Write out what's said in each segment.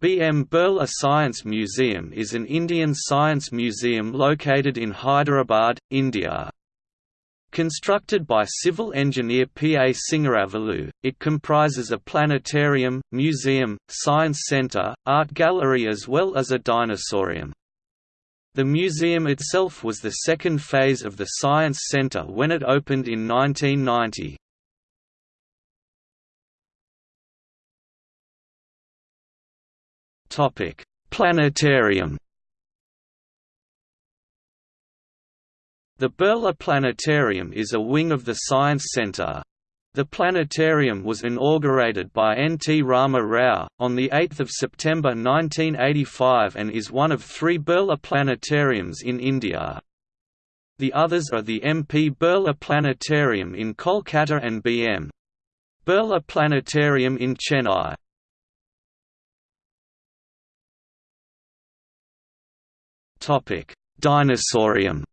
B.M. Birla Science Museum is an Indian science museum located in Hyderabad, India. Constructed by civil engineer P. A. Singaravalu, it comprises a planetarium, museum, science centre, art gallery as well as a dinosaurium. The museum itself was the second phase of the Science Centre when it opened in 1990. Topic: Planetarium. The Birla Planetarium is a wing of the Science Centre. The planetarium was inaugurated by N. T. Rama Rao, on 8 September 1985 and is one of three Birla planetariums in India. The others are the MP Birla Planetarium in Kolkata and B.M. Birla Planetarium in Chennai. Topic: Dinosaurium.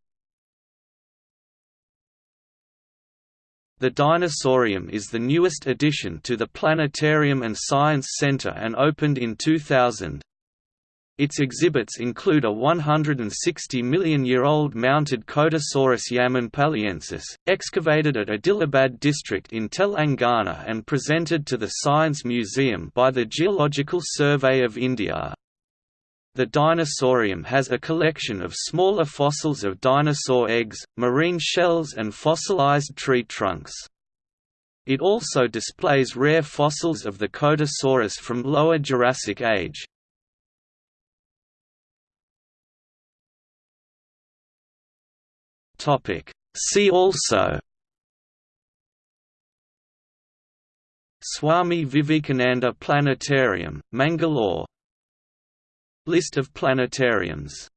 The Dinosaurium is the newest addition to the Planetarium and Science Center and opened in 2000. Its exhibits include a 160 million year old mounted Kotasaurus yamanpalliensis, excavated at Adilabad district in Telangana and presented to the Science Museum by the Geological Survey of India. The Dinosaurium has a collection of smaller fossils of dinosaur eggs, marine shells and fossilized tree trunks. It also displays rare fossils of the Kotasaurus from Lower Jurassic Age. See also Swami Vivekananda Planetarium, Mangalore List of planetariums